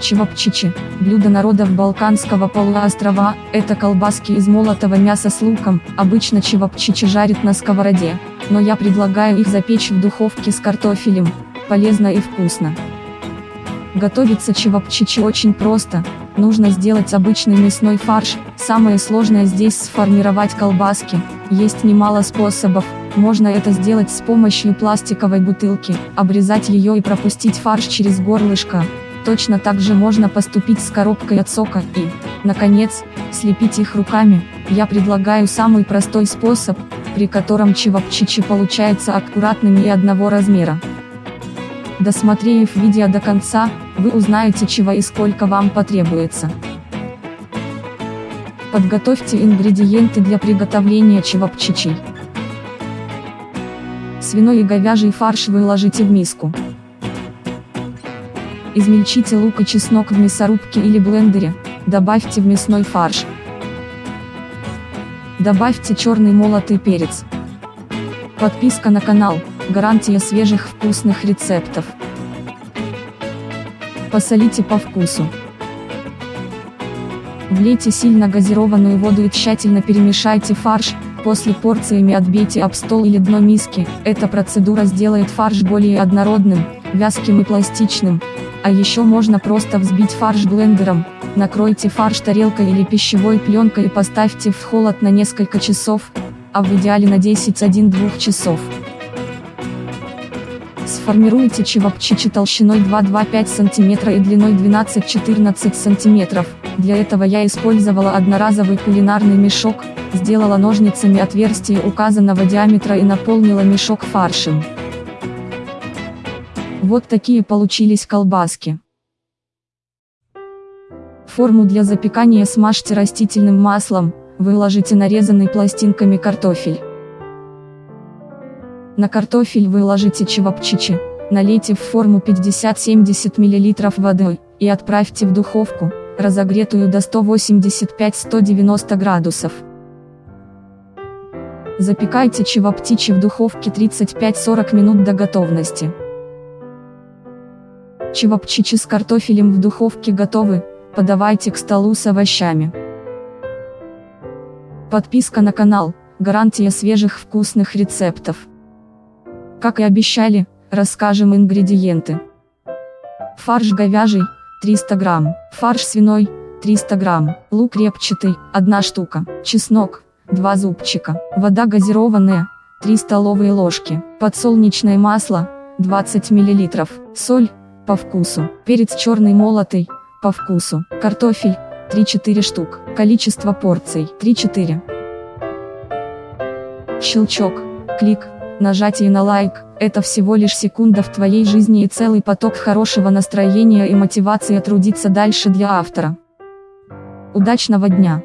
Чевапчичи – блюдо народов Балканского полуострова, это колбаски из молотого мяса с луком, обычно чевапчичи жарят на сковороде, но я предлагаю их запечь в духовке с картофелем, полезно и вкусно. Готовится чевапчичи очень просто, нужно сделать обычный мясной фарш, самое сложное здесь сформировать колбаски, есть немало способов, можно это сделать с помощью пластиковой бутылки, обрезать ее и пропустить фарш через горлышко, Точно так же можно поступить с коробкой от сока и, наконец, слепить их руками. Я предлагаю самый простой способ, при котором чевапчичи получается аккуратными и одного размера. Досмотрев видео до конца, вы узнаете чего и сколько вам потребуется. Подготовьте ингредиенты для приготовления чевапчичей. Свиной и говяжий фарш выложите в миску. Измельчите лук и чеснок в мясорубке или блендере, добавьте в мясной фарш. Добавьте черный молотый перец. Подписка на канал, гарантия свежих вкусных рецептов. Посолите по вкусу. Влейте сильно газированную воду и тщательно перемешайте фарш, после порциями отбейте об стол или дно миски, эта процедура сделает фарш более однородным, вязким и пластичным, а еще можно просто взбить фарш блендером, накройте фарш тарелкой или пищевой пленкой и поставьте в холод на несколько часов, а в идеале на 10-1-2 часов. Сформируйте чевапчичи толщиной 2-2-5 см и длиной 12-14 см, для этого я использовала одноразовый кулинарный мешок, сделала ножницами отверстие указанного диаметра и наполнила мешок фаршем. Вот такие получились колбаски. Форму для запекания смажьте растительным маслом, выложите нарезанный пластинками картофель. На картофель выложите чевапчичи, налейте в форму 50-70 мл воды, и отправьте в духовку, разогретую до 185-190 градусов. Запекайте чеваптичи в духовке 35-40 минут до готовности. Чевапчичи с картофелем в духовке готовы, подавайте к столу с овощами. Подписка на канал, гарантия свежих вкусных рецептов. Как и обещали, расскажем ингредиенты. Фарш говяжий, 300 грамм, фарш свиной, 300 грамм, лук репчатый, 1 штука, чеснок, 2 зубчика, вода газированная, 3 столовые ложки, подсолнечное масло, 20 мл, соль, по вкусу, перец черный молотый, по вкусу, картофель, 3-4 штук, количество порций, 3-4. Щелчок, клик, нажатие на лайк, это всего лишь секунда в твоей жизни и целый поток хорошего настроения и мотивации трудиться дальше для автора. Удачного дня!